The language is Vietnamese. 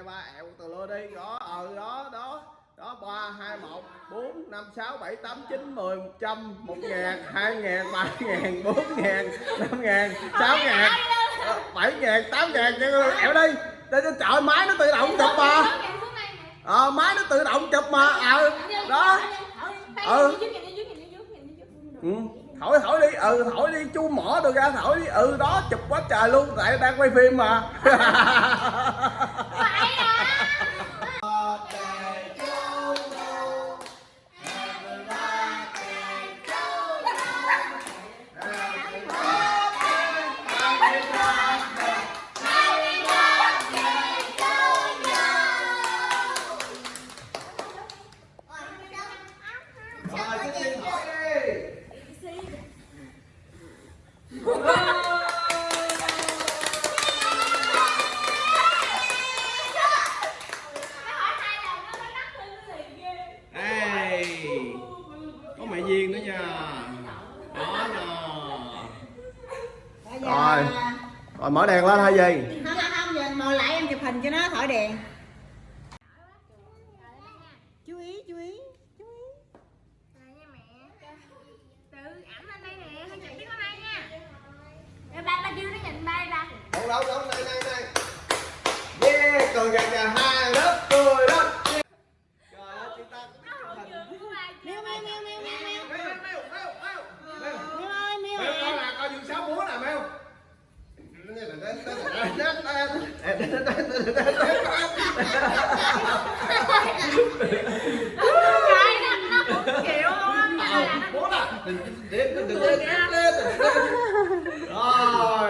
hai ba ẹo từ lưa đi đó ờ đó đó đó ba hai một bốn năm sáu bảy tám chín mười một trăm một ngàn hai ngàn ba ngàn bốn ngàn năm ngàn sáu ngàn bảy ngàn tám ngàn cho ẹo đi để cho trời máy nó tự động chụp mà ờ máy nó tự động chụp mà ờ đó Ừ. ừ thổi thổi đi ừ thổi đi chú mỏ tôi ra thổi đi ừ đó chụp quá trời luôn tại đang quay phim mà rồi. Cái tiên đi Ê, có mẹ nữa nha đó nha rồi rồi mở đèn lên hay gì không không không giờ ngồi lại em chụp hình cho nó thổi đèn. đấu đấu này này này. Yeah còn gà gà hai lớp tôi đó Rồi.